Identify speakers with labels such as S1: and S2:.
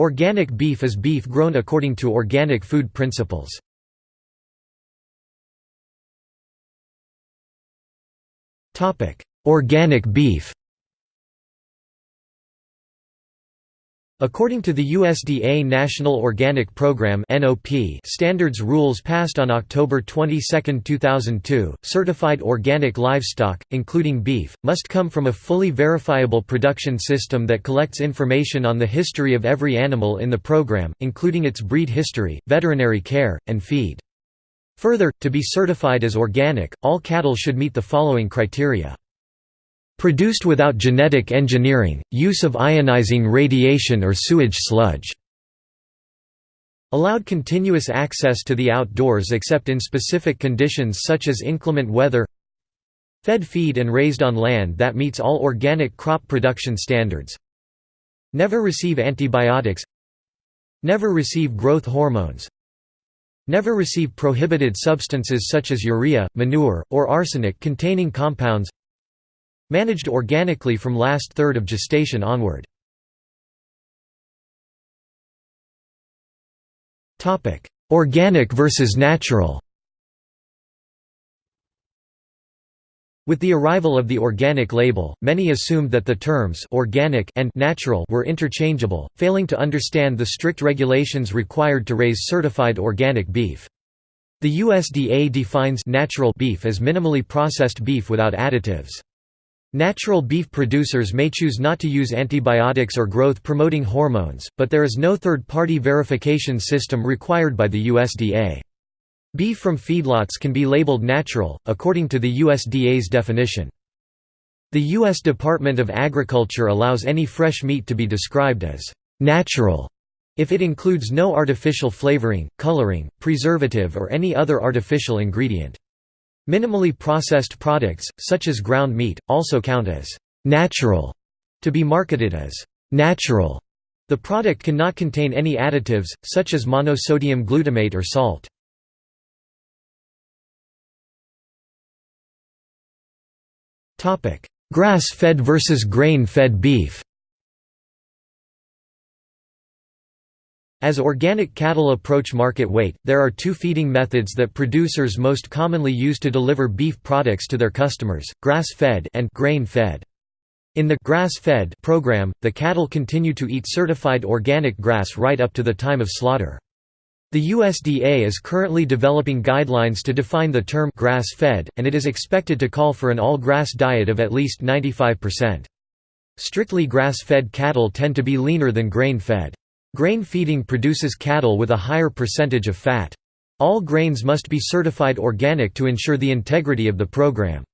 S1: Organic beef is beef grown according to organic food principles. Organic beef According to the USDA National Organic Program standards rules passed on October 22, 2002, certified organic livestock, including beef, must come from a fully verifiable production system that collects information on the history of every animal in the program, including its breed history, veterinary care, and feed. Further, to be certified as organic, all cattle should meet the following criteria. Produced without genetic engineering, use of ionizing radiation or sewage sludge. Allowed continuous access to the outdoors except in specific conditions such as inclement weather Fed feed and raised on land that meets all organic crop production standards Never receive antibiotics Never receive growth hormones Never receive prohibited substances such as urea, manure, or arsenic-containing compounds Managed organically from last third of gestation onward. Organic versus natural With the arrival of the organic label, many assumed that the terms organic and natural were interchangeable, failing to understand the strict regulations required to raise certified organic beef. The USDA defines natural beef as minimally processed beef without additives. Natural beef producers may choose not to use antibiotics or growth-promoting hormones, but there is no third-party verification system required by the USDA. Beef from feedlots can be labeled natural, according to the USDA's definition. The U.S. Department of Agriculture allows any fresh meat to be described as «natural» if it includes no artificial flavoring, coloring, preservative or any other artificial ingredient. Minimally processed products, such as ground meat, also count as «natural» to be marketed as «natural». The product cannot contain any additives, such as monosodium glutamate or salt. Grass-fed versus grain-fed beef As organic cattle approach market weight, there are two feeding methods that producers most commonly use to deliver beef products to their customers, grass-fed and grain-fed. In the grass-fed program, the cattle continue to eat certified organic grass right up to the time of slaughter. The USDA is currently developing guidelines to define the term grass-fed, and it is expected to call for an all-grass diet of at least 95%. Strictly grass-fed cattle tend to be leaner than grain-fed. Grain feeding produces cattle with a higher percentage of fat. All grains must be certified organic to ensure the integrity of the program.